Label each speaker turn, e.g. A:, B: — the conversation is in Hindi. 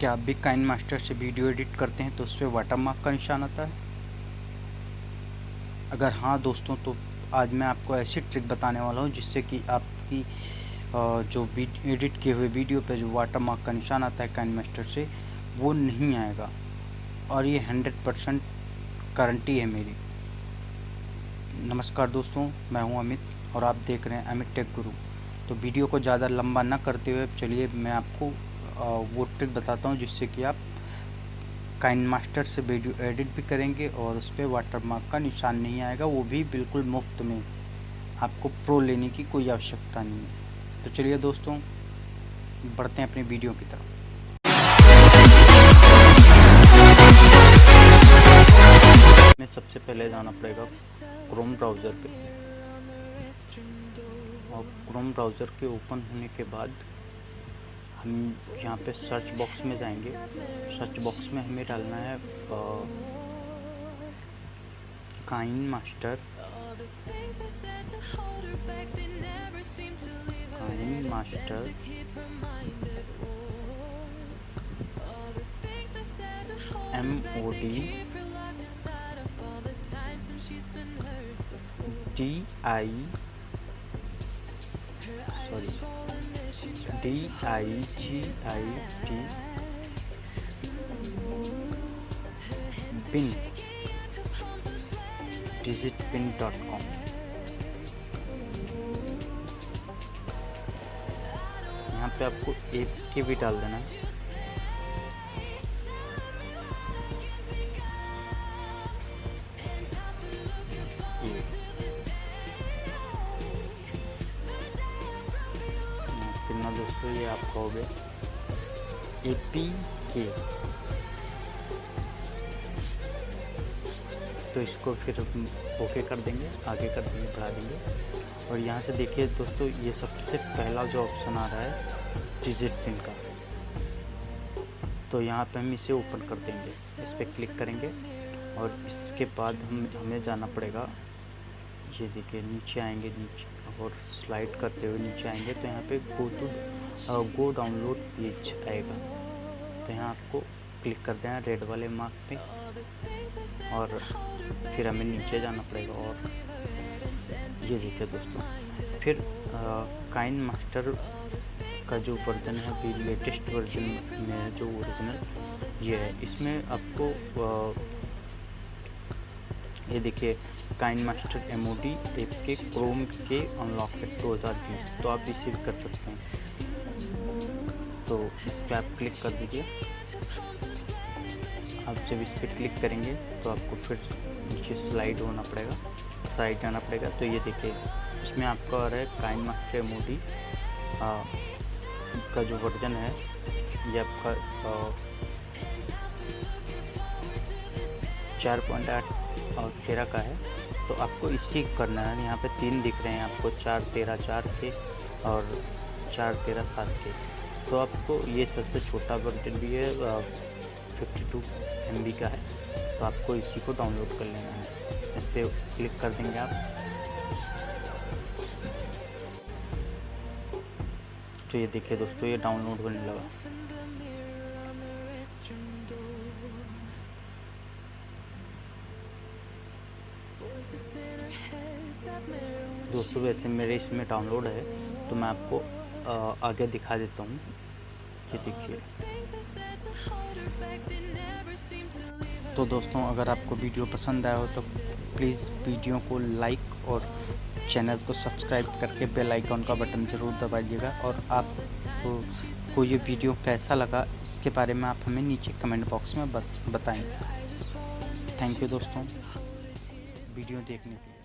A: क्या आप भी काइन मास्टर से वीडियो एडिट करते हैं तो उस पर वाटर मार्क का निशान आता है? अगर हाँ दोस्तों तो आज मैं आपको ऐसी ट्रिक बताने वाला हूँ जिससे कि आपकी जो एडिट किए हुए वीडियो पे जो वाटर मार्क का निशान आता है काइन मास्टर से, वो नहीं आएगा। और ये हंड्रेड परसेंट गारंटी है मेरी। नमस्कार दोस्तों, मैं हूँ अमित और आप देख रहे हैं अमित टेक गुरु। तो वीडियो को ज़्यादा लंबा ना करते हुए, चलिए मैं आपको वो ट्रिक बताता हूँ जिससे कि आप काइन मास्टर से वीडियो एडिट भी करेंगे और उस पर वाटर मार्क का निशान नहीं आएगा, वो भी बिल्कुल मुफ़्त में। आपको प्रो लेने की कोई आवश्यकता नहीं है। तो चलिए दोस्तों, बढ़ते हैं अपनी वीडियो की तरफ़। में सबसे पहले जाना पड़ेगा क्रोम ब्राउज़र पे। और क्रोम ब्राउज़र के ओपन होने के बाद हम यहाँ पे सर्च बॉक्स में जाएँगे। सर्च बॉक्स में हमें डालना है KineMaster. KineMaster. M O D D I sorry D I G I T pin digit pin dot com यहाँ पे आपको एक के भी डाल देना है। कितना दोस्तों ये आपका हो गया पी के। तो इसको फिर ओके कर देंगे, आगे कर देंगे, बढ़ा देंगे। और यहाँ से देखिए दोस्तों, ये सबसे पहला जो ऑप्शन आ रहा है डिजिट पिन का। तो यहाँ पे हम इसे ओपन कर देंगे, इस पर क्लिक करेंगे। और इसके बाद हम, हमें जाना पड़ेगा, ये देखिए नीचे आएँगे, नीचे। और स्लाइड करते हुए नीचे आएँगे तो यहाँ पे go to go download page आएगा। तो यहाँ आपको क्लिक कर देना रेड वाले मार्क पे और फिर हमें नीचे जाना पड़ेगा और ये देखिए दोस्तों। फिर काइन मास्टर का जो वर्जन है अभी लेटेस्ट वर्जन में जो ओरिजिनल ये है। इसमें आपको आ, ये देखिए, KineMaster M O D app के क्रोम के अनलॉक है दो हज़ार बीस। तो आप भी कर सकते हैं। तो इस पर आप क्लिक कर दीजिए। आप जब इस पर क्लिक करेंगे तो आपको फिर नीचे स्लाइड होना पड़ेगा स्लाइड आना पड़ेगा। तो ये देखिए, इसमें आपका रहा है KineMaster M O D का जो वर्जन है, ये आपका चार पॉइंट आठ और तेरह का है। तो आपको इसी करना है। यहाँ पे तीन दिख रहे हैं आपको, चार तेरह चार के और चार तेरह सात के। तो आपको ये सबसे छोटा वर्जन भी है फिफ्टी टू एम का है। तो आपको इसी को डाउनलोड कर लेना है। इस पर क्लिक कर देंगे आप। तो ये देखिए दोस्तों, ये डाउनलोड होने लगा। दोस्तों, वैसे मेरे इसमें डाउनलोड है तो मैं आपको आगे दिखा देता हूँ। ये देखिए। तो दोस्तों, अगर आपको वीडियो पसंद आया हो तो प्लीज़ वीडियो को लाइक और चैनल को सब्सक्राइब करके बेल आइकन का बटन ज़रूर दबाइएगा। और आपको को ये वीडियो कैसा लगा, इसके बारे में आप हमें नीचे कमेंट बॉक्स में बताएँ। थैंक यू दोस्तों। वीडियो देखने के लिए।